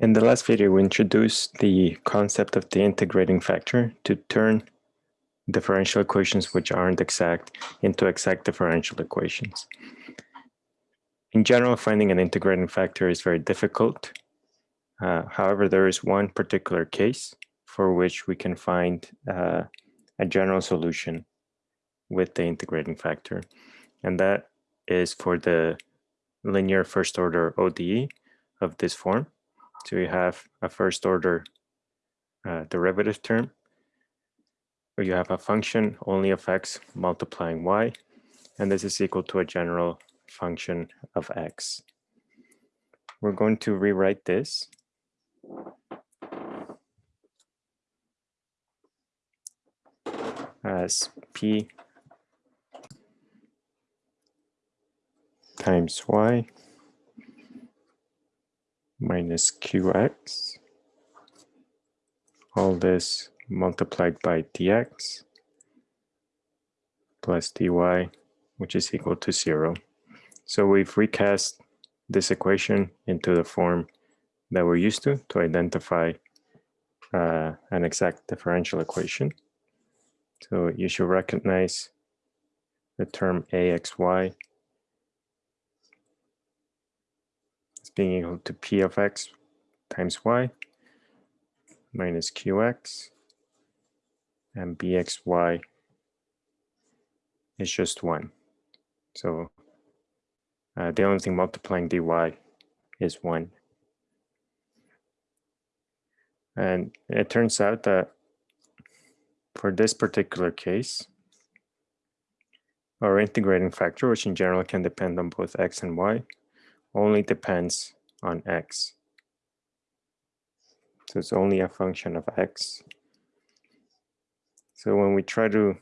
In the last video, we introduced the concept of the integrating factor to turn differential equations which aren't exact into exact differential equations. In general, finding an integrating factor is very difficult. Uh, however, there is one particular case for which we can find uh, a general solution with the integrating factor, and that is for the linear first order ODE of this form. So you have a first order uh, derivative term where you have a function only of x multiplying y, and this is equal to a general function of x. We're going to rewrite this. as p times y minus qx, all this multiplied by dx plus dy, which is equal to zero. So we've recast this equation into the form that we're used to to identify uh, an exact differential equation. So you should recognize the term axy as being equal to p of x times y minus qx and bxy is just 1. So uh, the only thing multiplying dy is 1. And it turns out that for this particular case, our integrating factor, which in general can depend on both x and y, only depends on x. So it's only a function of x. So when we try to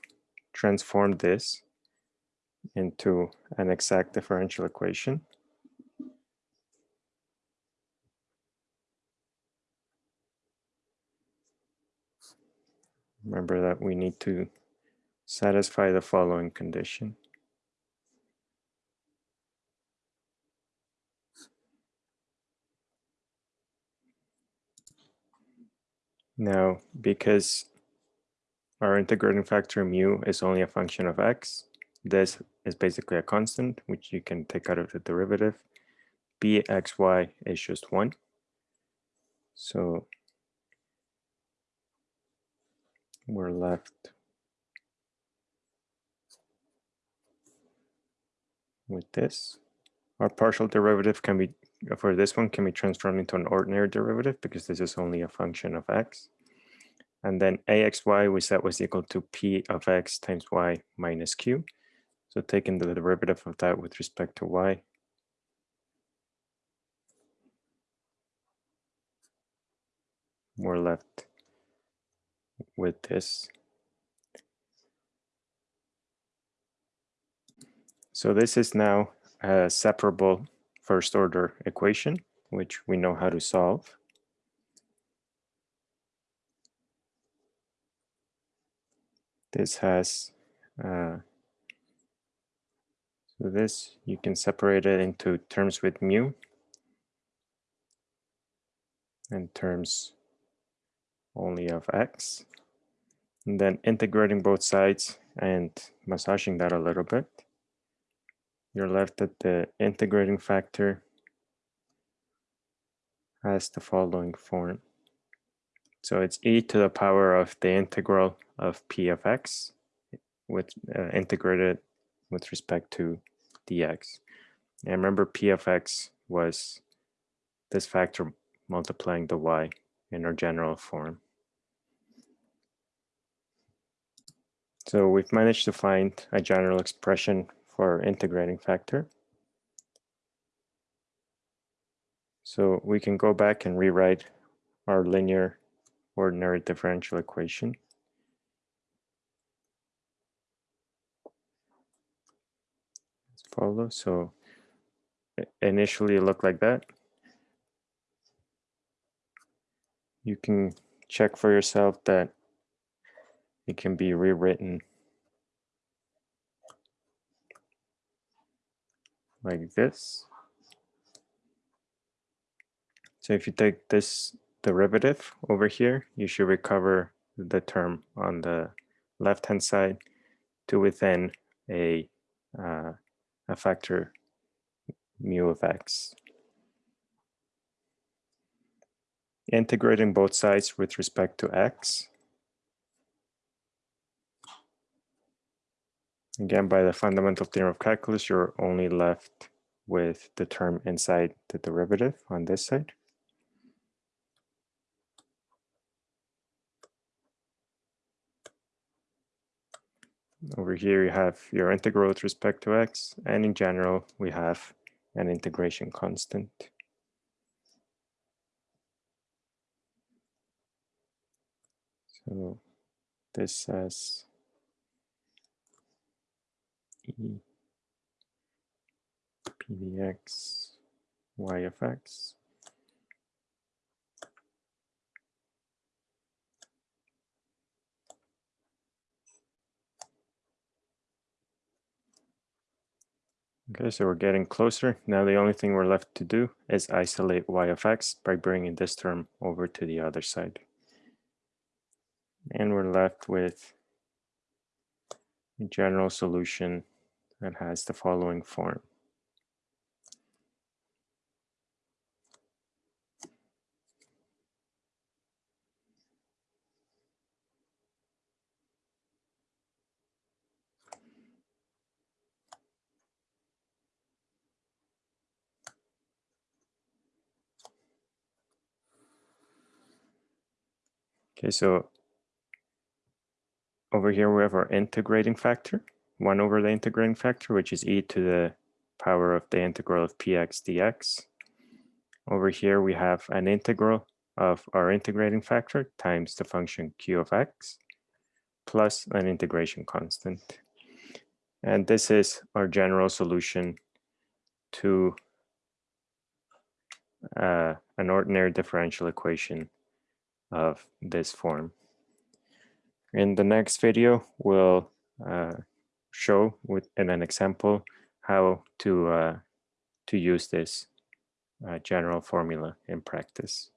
transform this into an exact differential equation, remember that we need to satisfy the following condition. Now, because our integrating factor mu is only a function of x, this is basically a constant, which you can take out of the derivative. bxy is just 1. So we're left with this. Our partial derivative can be, for this one, can be transformed into an ordinary derivative because this is only a function of x. And then axy we said was equal to p of x times y minus q. So taking the derivative of that with respect to y. We're left with this. So this is now a separable first order equation, which we know how to solve. This has, uh, so this, you can separate it into terms with mu and terms only of x. And then integrating both sides and massaging that a little bit. You're left at the integrating factor has the following form. So it's e to the power of the integral of p of x with uh, integrated with respect to dx. And remember p of x was this factor multiplying the y in our general form. So we've managed to find a general expression for our integrating factor. So we can go back and rewrite our linear ordinary differential equation. As follows. So initially it looked like that. You can check for yourself that it can be rewritten like this. So if you take this derivative over here, you should recover the term on the left-hand side to within a, uh, a factor mu of x. Integrating both sides with respect to x. Again, by the fundamental theorem of calculus, you're only left with the term inside the derivative on this side. Over here, you have your integral with respect to x, and in general, we have an integration constant. So this says e pdx y of x Okay, so we're getting closer. Now the only thing we're left to do is isolate y of x by bringing this term over to the other side. And we're left with a general solution that has the following form. Okay, so over here we have our integrating factor, 1 over the integrating factor, which is e to the power of the integral of px dx. Over here we have an integral of our integrating factor times the function q of x plus an integration constant. And this is our general solution to uh, an ordinary differential equation of this form. In the next video, we'll uh, show with in an example how to uh, to use this uh, general formula in practice.